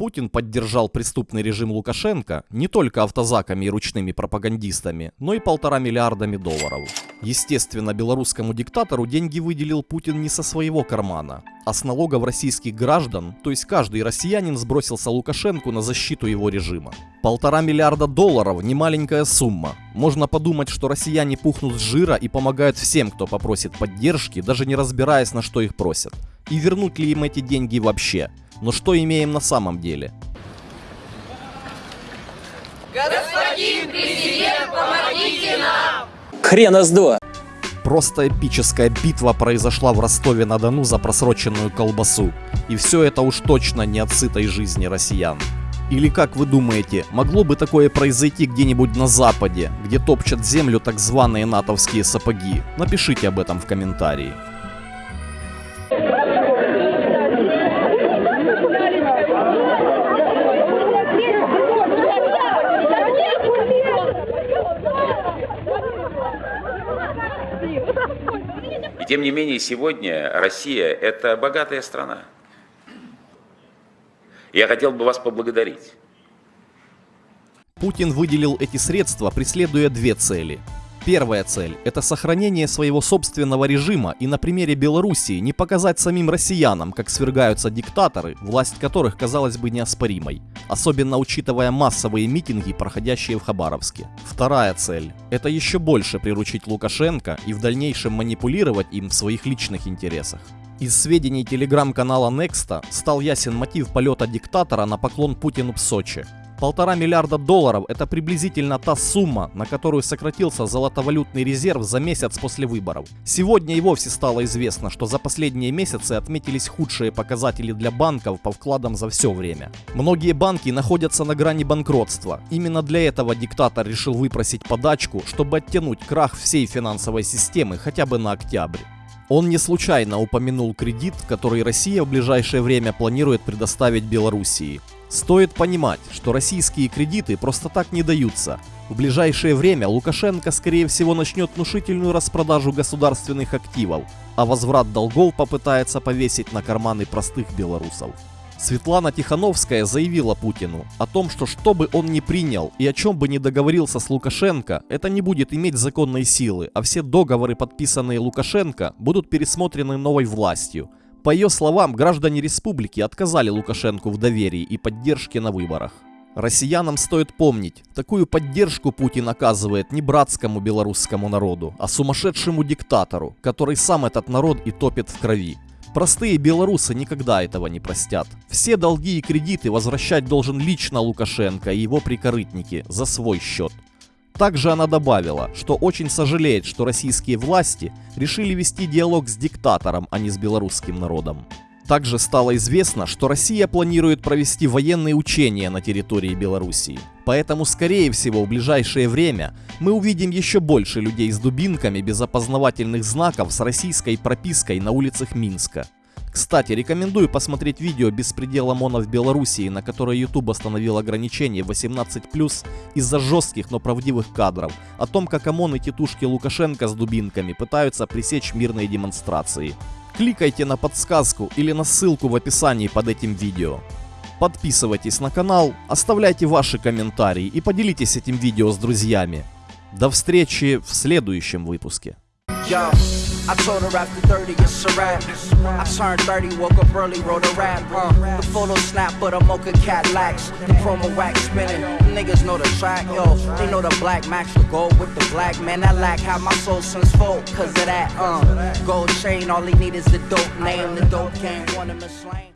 Путин поддержал преступный режим Лукашенко не только автозаками и ручными пропагандистами, но и полтора миллиардами долларов. Естественно, белорусскому диктатору деньги выделил Путин не со своего кармана, а с налогов российских граждан, то есть каждый россиянин сбросился Лукашенко на защиту его режима. Полтора миллиарда долларов – не маленькая сумма. Можно подумать, что россияне пухнут с жира и помогают всем, кто попросит поддержки, даже не разбираясь, на что их просят. И вернуть ли им эти деньги вообще – но что имеем на самом деле? Господин президент, помогите нам! Хрена с два! Просто эпическая битва произошла в Ростове-на-Дону за просроченную колбасу. И все это уж точно не от сытой жизни россиян. Или как вы думаете, могло бы такое произойти где-нибудь на Западе, где топчат землю так званые натовские сапоги? Напишите об этом в комментарии. Тем не менее сегодня Россия – это богатая страна. Я хотел бы вас поблагодарить. Путин выделил эти средства, преследуя две цели – Первая цель – это сохранение своего собственного режима и на примере Белоруссии не показать самим россиянам, как свергаются диктаторы, власть которых казалась бы неоспоримой, особенно учитывая массовые митинги, проходящие в Хабаровске. Вторая цель – это еще больше приручить Лукашенко и в дальнейшем манипулировать им в своих личных интересах. Из сведений телеграм-канала Nexta стал ясен мотив полета диктатора на поклон Путину в Сочи. Полтора миллиарда долларов – это приблизительно та сумма, на которую сократился золотовалютный резерв за месяц после выборов. Сегодня и вовсе стало известно, что за последние месяцы отметились худшие показатели для банков по вкладам за все время. Многие банки находятся на грани банкротства. Именно для этого диктатор решил выпросить подачку, чтобы оттянуть крах всей финансовой системы хотя бы на октябрь. Он не случайно упомянул кредит, который Россия в ближайшее время планирует предоставить Белоруссии. Стоит понимать, что российские кредиты просто так не даются. В ближайшее время Лукашенко скорее всего начнет внушительную распродажу государственных активов, а возврат долгов попытается повесить на карманы простых белорусов. Светлана Тихановская заявила Путину о том, что что бы он ни принял и о чем бы ни договорился с Лукашенко, это не будет иметь законной силы, а все договоры, подписанные Лукашенко, будут пересмотрены новой властью – по ее словам, граждане республики отказали Лукашенко в доверии и поддержке на выборах. Россиянам стоит помнить, такую поддержку Путин оказывает не братскому белорусскому народу, а сумасшедшему диктатору, который сам этот народ и топит в крови. Простые белорусы никогда этого не простят. Все долги и кредиты возвращать должен лично Лукашенко и его прикорытники за свой счет. Также она добавила, что очень сожалеет, что российские власти решили вести диалог с диктатором, а не с белорусским народом. Также стало известно, что Россия планирует провести военные учения на территории Белоруссии. Поэтому, скорее всего, в ближайшее время мы увидим еще больше людей с дубинками без опознавательных знаков с российской пропиской на улицах Минска. Кстати, рекомендую посмотреть видео «Беспредел ОМОНа в Белоруссии», на которое YouTube остановил ограничение 18+, из-за жестких, но правдивых кадров, о том, как ОМОН и тетушки Лукашенко с дубинками пытаются пресечь мирные демонстрации. Кликайте на подсказку или на ссылку в описании под этим видео. Подписывайтесь на канал, оставляйте ваши комментарии и поделитесь этим видео с друзьями. До встречи в следующем выпуске. Yo. I told her after 30 it's a wrap. I turned 30, woke up early, wrote a rap. Uh, the photo snap, but a mocha cat lacks. The promo wax spinning. Niggas know the track, yo. They know the black max will go with the black man. That lack how my soul since full, cause of that. Uh, gold chain, all he need is the dope name. The dope game, want him to slain.